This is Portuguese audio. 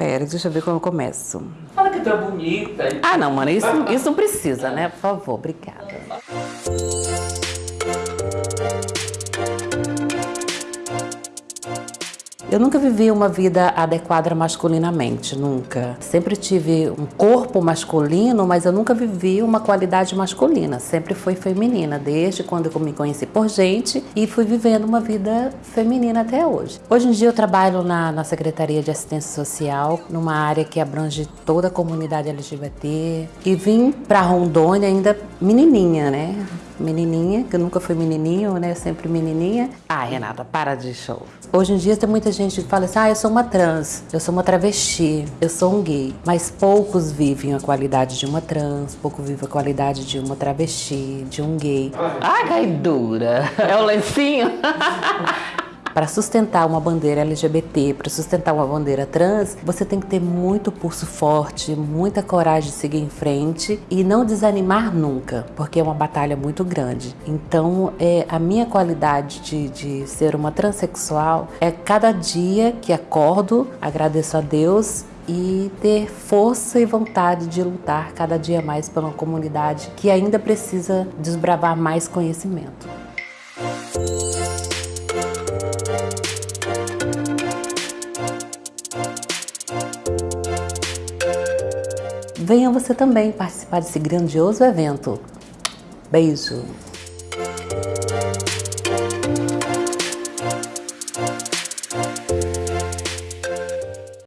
Pera, deixa eu ver como eu começo. Fala que tu é bonita. Ah, não, mano, isso, isso não precisa, né? Por favor, obrigada. Eu nunca vivi uma vida adequada masculinamente, nunca. Sempre tive um corpo masculino, mas eu nunca vivi uma qualidade masculina. Sempre foi feminina, desde quando eu me conheci por gente e fui vivendo uma vida feminina até hoje. Hoje em dia eu trabalho na, na Secretaria de Assistência Social, numa área que abrange toda a comunidade LGBT e vim para Rondônia ainda menininha, né? Menininha, que eu nunca fui menininho, né? Sempre menininha. Ah, Renata, para de show. Hoje em dia tem muita gente que fala assim, ah, eu sou uma trans, eu sou uma travesti, eu sou um gay. Mas poucos vivem a qualidade de uma trans, pouco vivem a qualidade de uma travesti, de um gay. Ah, caidura! É o lencinho? Para sustentar uma bandeira LGBT, para sustentar uma bandeira trans, você tem que ter muito pulso forte, muita coragem de seguir em frente e não desanimar nunca, porque é uma batalha muito grande. Então, é, a minha qualidade de, de ser uma transexual é cada dia que acordo, agradeço a Deus e ter força e vontade de lutar cada dia mais pela comunidade que ainda precisa desbravar mais conhecimento. Venha você também participar desse grandioso evento. Beijo!